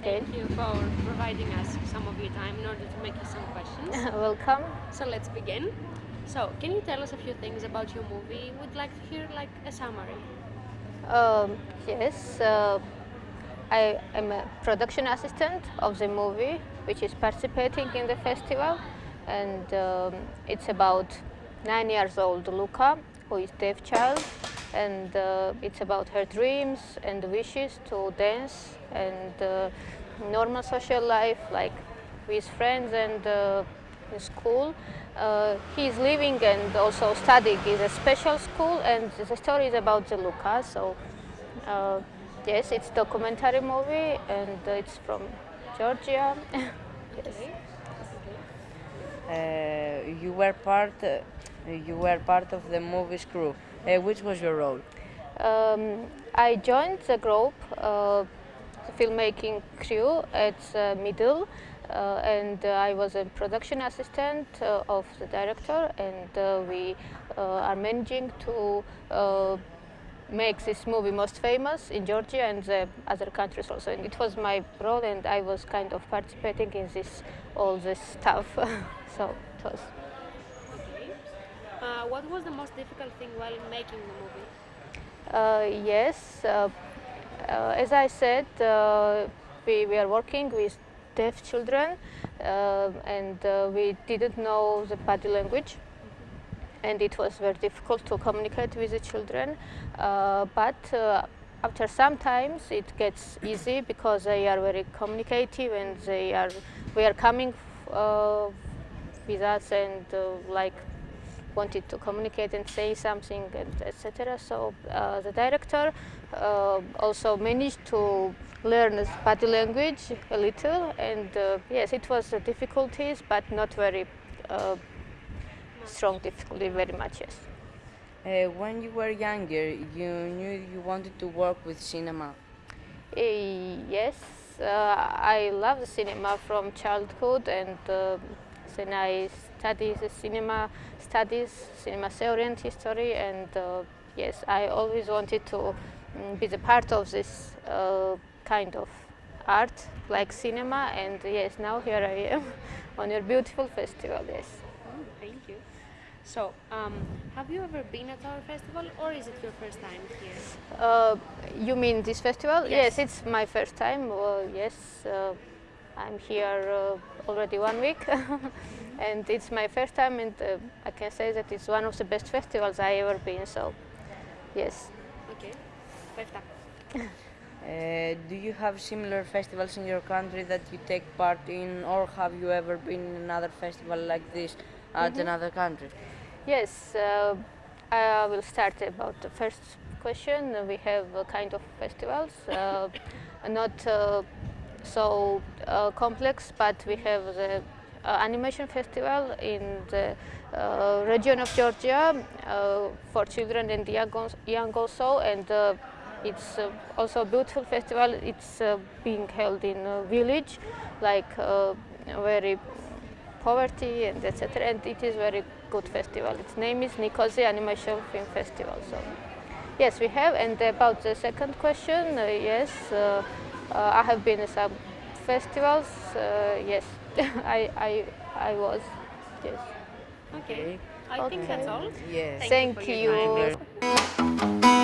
Thank you for providing us some of your time in order to make you some questions. Welcome. So let's begin. So, can you tell us a few things about your movie? We'd like to hear like a summary. Um, yes, uh, I am a production assistant of the movie, which is participating in the festival, and um, it's about nine years old Luca, who is deaf child, and uh, it's about her dreams and wishes to dance and uh, normal social life, like with friends and uh, in school. Uh, he is living and also studying in a special school, and the story is about the Luca. So, uh, yes, it's documentary movie, and it's from Georgia. yes. Uh, you were part. Uh, you were part of the movie's crew. Uh, which was your role? Um, I joined the group, uh, the filmmaking crew at uh, Middle, uh, and uh, I was a production assistant uh, of the director, and we are managing to make this movie most famous in Georgia and the other countries also. And it was my role, and I was kind of participating in this all this stuff. so it was. Uh, what was the most difficult thing while making the movie? Uh, yes, uh, as I said, we, we are working with deaf children uh, and uh, we didn't know the body language and it was very difficult to communicate with the children uh, but after some times it gets easy because they are very communicative and they are we are coming uh, with us and uh, like wanted to communicate and say something and etc so uh, the director also managed to learn body language a little and uh, yes it was uh, difficulties but not very uh, strong difficulty very much yes. Uh, when you were younger you knew you wanted to work with cinema? Uh, yes uh, I love the cinema from childhood and then I studied cinema studies cinema theory and history and yes I always wanted to um, be the part of this kind of art like cinema and yes now here I am on your beautiful festival yes. Oh, thank you. So um, have you ever been at our festival or is it your first time here? Uh, you mean this festival? Yes, yes it's my first time uh, yes uh, I'm here uh, already one week and it's my first time and uh, I can say that it's one of the best festivals I ever been so yes okay perfect Uh, do you have similar festivals in your country that you take part in or have you ever been in another festival like this at mm -hmm. another country? Yes, uh, I will start about the first question. We have a kind of festivals, uh, not uh, so uh, complex, but we have the animation festival in the region of Georgia for children and young, young also and it's uh, also a beautiful festival. It's uh, being held in a village, like uh, very poverty and etc. And it is very good festival. Its name is Nikozi Animation Film Festival. So yes, we have. And about the second question, uh, yes, uh, uh, Uh, I have been in some festivals. Uh, yes, I, I, I was. Yes. Okay. I okay. think that's all. Yes. Thank, Thank you. you.